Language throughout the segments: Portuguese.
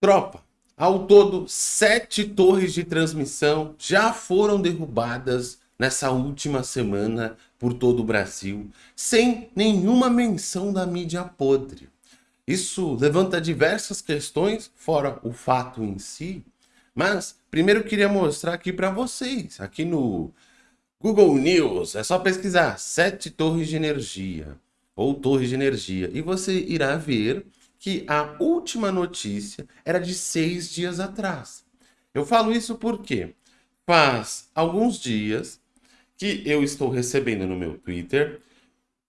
Tropa, ao todo, sete torres de transmissão já foram derrubadas nessa última semana por todo o Brasil, sem nenhuma menção da mídia podre. Isso levanta diversas questões, fora o fato em si, mas primeiro queria mostrar aqui para vocês, aqui no Google News, é só pesquisar sete torres de energia, ou torres de energia, e você irá ver que a última notícia era de seis dias atrás. Eu falo isso porque faz alguns dias que eu estou recebendo no meu Twitter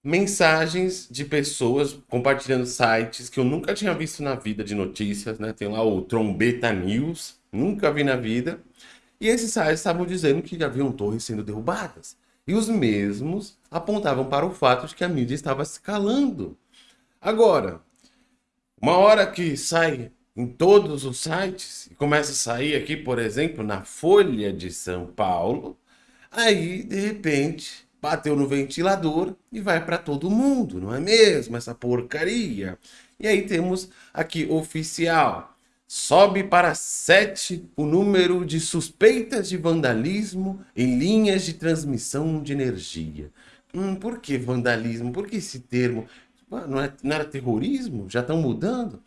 mensagens de pessoas compartilhando sites que eu nunca tinha visto na vida de notícias, né? Tem lá o Trombeta News, nunca vi na vida. E esses sites estavam dizendo que haviam torres sendo derrubadas. E os mesmos apontavam para o fato de que a mídia estava se calando. Agora, uma hora que sai em todos os sites, e começa a sair aqui, por exemplo, na Folha de São Paulo, aí, de repente, bateu no ventilador e vai para todo mundo, não é mesmo? Essa porcaria. E aí temos aqui oficial. Sobe para 7 o número de suspeitas de vandalismo em linhas de transmissão de energia. Hum, por que vandalismo? Por que esse termo? Não, é, não era terrorismo? Já estão mudando?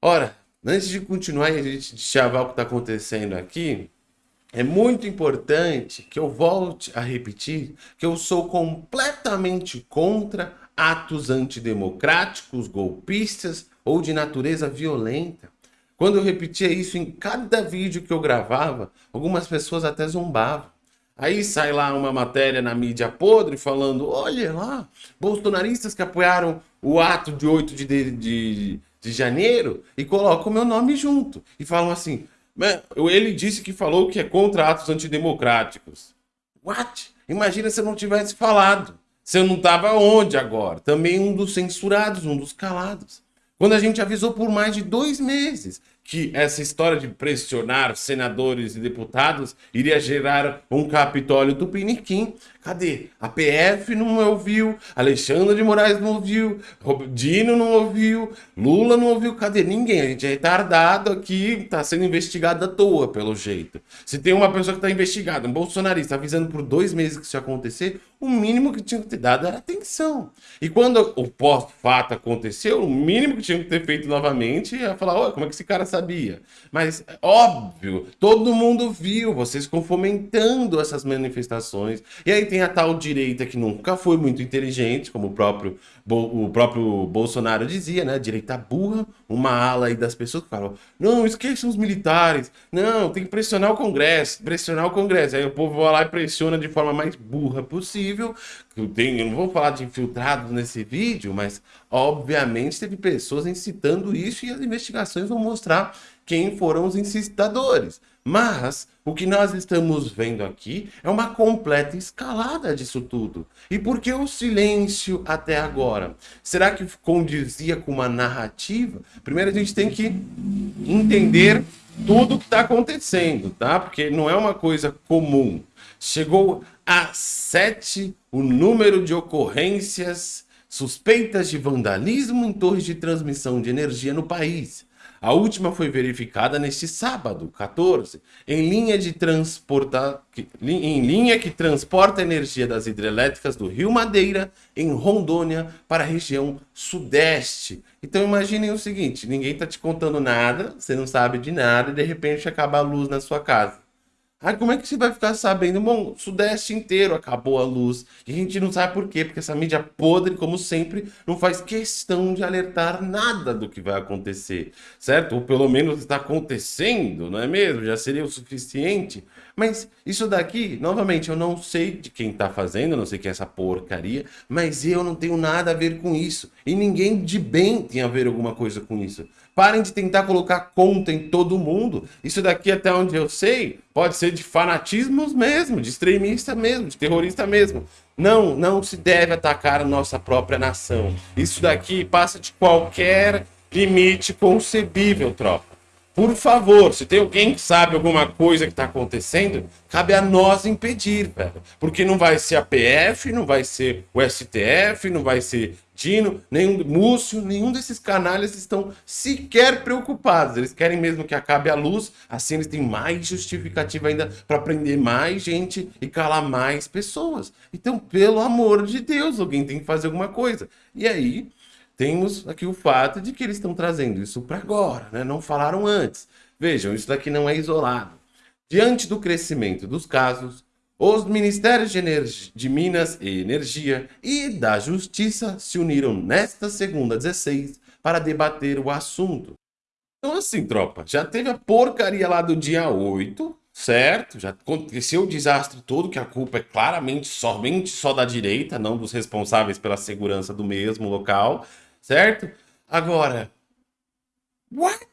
Ora, antes de continuar e a gente chavar o que está acontecendo aqui, é muito importante que eu volte a repetir que eu sou completamente contra atos antidemocráticos, golpistas ou de natureza violenta. Quando eu repetia isso em cada vídeo que eu gravava, algumas pessoas até zombavam. Aí sai lá uma matéria na mídia podre falando, olha lá, bolsonaristas que apoiaram o ato de 8 de, de, de janeiro e colocam o meu nome junto. E falam assim, ele disse que falou que é contra atos antidemocráticos. What? Imagina se eu não tivesse falado. Se eu não estava onde agora? Também um dos censurados, um dos calados. Quando a gente avisou por mais de dois meses que essa história de pressionar senadores e deputados iria gerar um Capitólio Tupiniquim. Cadê? A PF não ouviu, Alexandre de Moraes não ouviu, Dino não ouviu, Lula não ouviu. Cadê? Ninguém. A gente é retardado aqui, está sendo investigado à toa, pelo jeito. Se tem uma pessoa que está investigada, um bolsonarista, avisando por dois meses que isso ia acontecer, o mínimo que tinha que ter dado era atenção. E quando o pós-fato aconteceu, o mínimo que tinha que ter feito novamente é falar, olha, como é que esse cara sabia? Mas, óbvio, todo mundo viu, vocês ficam fomentando essas manifestações. E aí tem a tal direita que nunca foi muito inteligente, como o próprio, o próprio Bolsonaro dizia, né? Direita burra, uma ala aí das pessoas que falam, não, esqueçam os militares, não, tem que pressionar o Congresso, pressionar o Congresso. Aí o povo vai lá e pressiona de forma mais burra possível. Eu, tenho, eu não vou falar de infiltrados nesse vídeo, mas obviamente teve pessoas incitando isso e as investigações vão mostrar quem foram os incitadores. Mas o que nós estamos vendo aqui é uma completa escalada disso tudo. E por que o silêncio até agora? Será que condizia com uma narrativa? Primeiro a gente tem que entender tudo que está acontecendo, tá? Porque não é uma coisa comum. Chegou a sete o número de ocorrências suspeitas de vandalismo em torres de transmissão de energia no país. A última foi verificada neste sábado, 14, em linha de transportar, em linha que transporta energia das hidrelétricas do Rio Madeira, em Rondônia, para a região sudeste. Então imaginem o seguinte, ninguém está te contando nada, você não sabe de nada e de repente acaba a luz na sua casa. Ah, como é que você vai ficar sabendo? Bom, Sudeste inteiro acabou a luz. E a gente não sabe por quê, porque essa mídia podre, como sempre, não faz questão de alertar nada do que vai acontecer, certo? Ou pelo menos está acontecendo, não é mesmo? Já seria o suficiente. Mas isso daqui, novamente, eu não sei de quem está fazendo, não sei quem é essa porcaria, mas eu não tenho nada a ver com isso. E ninguém de bem tem a ver alguma coisa com isso. Parem de tentar colocar conta em todo mundo. Isso daqui, até onde eu sei, pode ser de fanatismos mesmo, de extremista mesmo, de terrorista mesmo. Não, não se deve atacar a nossa própria nação. Isso daqui passa de qualquer limite concebível, tropa. Por favor, se tem alguém que sabe alguma coisa que está acontecendo, cabe a nós impedir, velho. Porque não vai ser a PF, não vai ser o STF, não vai ser Dino, nenhum Múcio, nenhum desses canalhas estão sequer preocupados. Eles querem mesmo que acabe a luz, assim eles têm mais justificativa ainda para prender mais gente e calar mais pessoas. Então, pelo amor de Deus, alguém tem que fazer alguma coisa. E aí, temos aqui o fato de que eles estão trazendo isso para agora, né? Não falaram antes. Vejam, isso daqui não é isolado. Diante do crescimento dos casos, os Ministérios de, de, Minas e Energia e da Justiça se uniram nesta segunda 16 para debater o assunto. Então assim, tropa, já teve a porcaria lá do dia 8, certo? Já aconteceu o desastre todo, que a culpa é claramente somente só da direita, não dos responsáveis pela segurança do mesmo local, certo? Agora, what?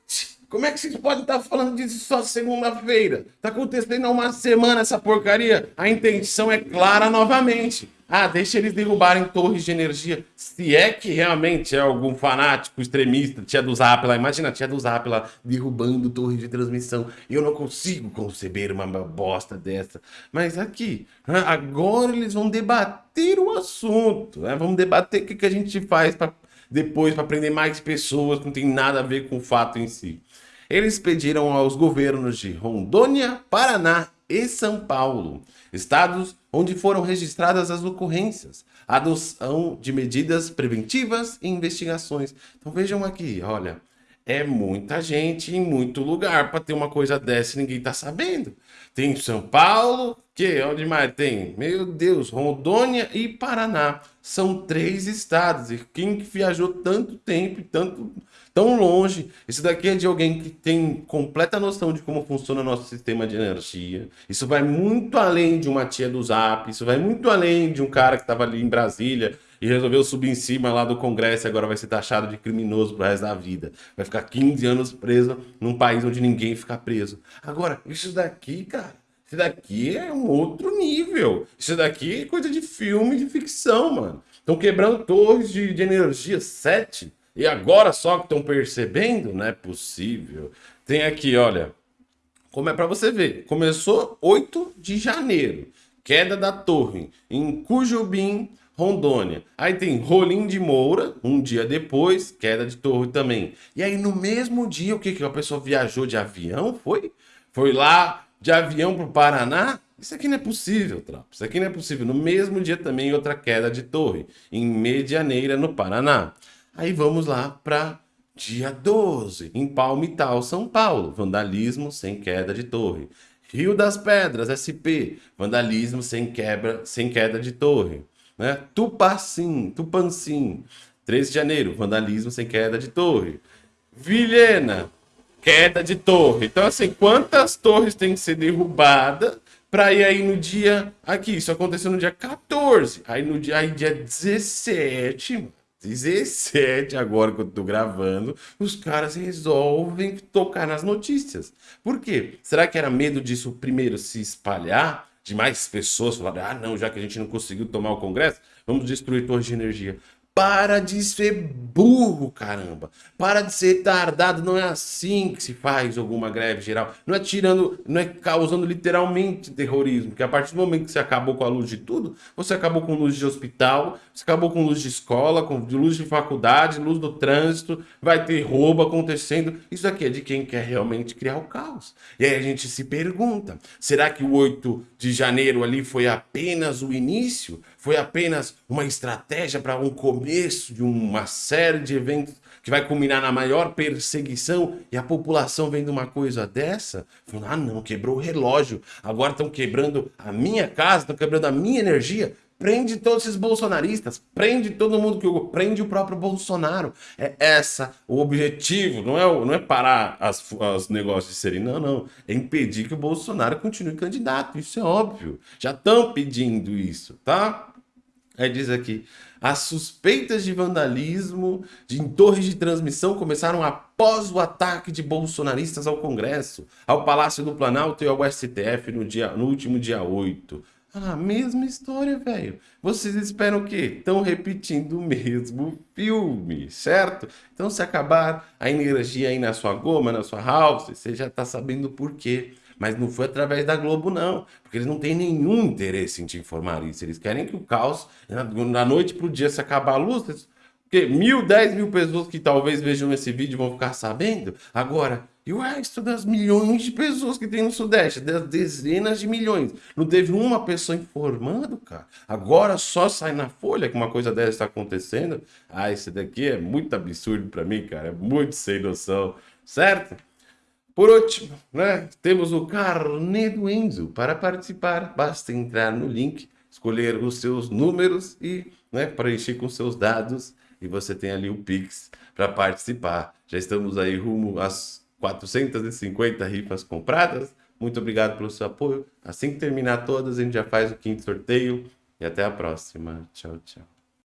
Como é que vocês podem estar falando disso só segunda-feira? Tá acontecendo há uma semana essa porcaria. A intenção é clara novamente. Ah, deixa eles derrubarem torres de energia. Se é que realmente é algum fanático extremista, tia do Zap lá, imagina a tia do Zap lá derrubando torres de transmissão. Eu não consigo conceber uma bosta dessa. Mas aqui, agora eles vão debater o assunto. Né? Vamos debater o que, que a gente faz para depois para prender mais pessoas que não tem nada a ver com o fato em si. Eles pediram aos governos de Rondônia, Paraná e São Paulo, estados onde foram registradas as ocorrências, a adoção de medidas preventivas e investigações. Então vejam aqui, olha, é muita gente em muito lugar para ter uma coisa dessa e ninguém está sabendo. Tem São Paulo, que onde mais tem? Meu Deus, Rondônia e Paraná. São três estados. E quem que viajou tanto tempo e tanto tão longe. Isso daqui é de alguém que tem completa noção de como funciona nosso sistema de energia. Isso vai muito além de uma tia do Zap, isso vai muito além de um cara que estava ali em Brasília e resolveu subir em cima lá do Congresso e agora vai ser taxado de criminoso pro resto da vida. Vai ficar 15 anos preso num país onde ninguém fica preso. Agora, isso daqui, cara, isso daqui é um outro nível. Isso daqui é coisa de filme, de ficção, mano. Estão quebrando torres de, de energia, sete. E agora só que estão percebendo? Não é possível. Tem aqui, olha. Como é para você ver. Começou 8 de janeiro. Queda da torre em Cujubim, Rondônia. Aí tem Rolim de Moura, um dia depois, queda de torre também. E aí no mesmo dia, o que que a pessoa viajou de avião? Foi? Foi lá de avião para o Paraná? Isso aqui não é possível, tropa. Isso aqui não é possível. No mesmo dia também outra queda de torre, em Medianeira, no Paraná. Aí vamos lá para dia 12, em Palmital, São Paulo. Vandalismo sem queda de torre. Rio das Pedras, SP. Vandalismo sem, quebra, sem queda de torre. Né? Tupacim, Tupancim. 13 de janeiro, vandalismo sem queda de torre. Vilhena, queda de torre. Então, assim, quantas torres têm que ser derrubadas para ir aí no dia... Aqui, isso aconteceu no dia 14. Aí no dia, aí, dia 17, 17 agora que eu tô gravando, os caras resolvem tocar nas notícias. Por quê? Será que era medo disso primeiro se espalhar? De mais pessoas falarem, ah não, já que a gente não conseguiu tomar o Congresso, vamos destruir torres de energia. Para de ser burro, caramba. Para de ser tardado. Não é assim que se faz alguma greve geral. Não é tirando, não é causando literalmente terrorismo. Que a partir do momento que você acabou com a luz de tudo, você acabou com luz de hospital, você acabou com luz de escola, com luz de faculdade, luz do trânsito, vai ter roubo acontecendo. Isso aqui é de quem quer realmente criar o caos. E aí a gente se pergunta: será que o 8 de janeiro ali foi apenas o início? Foi apenas uma estratégia para um começo de uma série de eventos que vai culminar na maior perseguição e a população vendo uma coisa dessa, falando, ah não, quebrou o relógio, agora estão quebrando a minha casa, estão quebrando a minha energia, prende todos esses bolsonaristas, prende todo mundo que prende o próprio Bolsonaro. É essa o objetivo, não é, não é parar as, os negócios de serem, não, não. É impedir que o Bolsonaro continue candidato, isso é óbvio. Já estão pedindo isso, tá? Aí diz aqui, as suspeitas de vandalismo de, torres de transmissão começaram após o ataque de bolsonaristas ao Congresso, ao Palácio do Planalto e ao STF no, dia, no último dia 8. Ah, mesma história, velho. Vocês esperam o quê? Estão repetindo o mesmo filme, certo? Então, se acabar a energia aí na sua goma, na sua house, você já tá sabendo por quê. Mas não foi através da Globo, não. Porque eles não têm nenhum interesse em te informar isso. Eles querem que o caos, da noite para o dia, se acabar a luz, Porque mil, dez mil pessoas que talvez vejam esse vídeo vão ficar sabendo. Agora, e o resto das milhões de pessoas que tem no Sudeste, das dezenas de milhões. Não teve uma pessoa informando, cara. Agora só sai na folha que uma coisa dessa está acontecendo. Ah, esse daqui é muito absurdo para mim, cara. É muito sem noção, certo? Por último, né, temos o carnê do Enzo. Para participar, basta entrar no link, escolher os seus números e né, preencher com seus dados. E você tem ali o Pix para participar. Já estamos aí rumo às 450 rifas compradas. Muito obrigado pelo seu apoio. Assim que terminar todas, a gente já faz o quinto sorteio. E até a próxima. Tchau, tchau.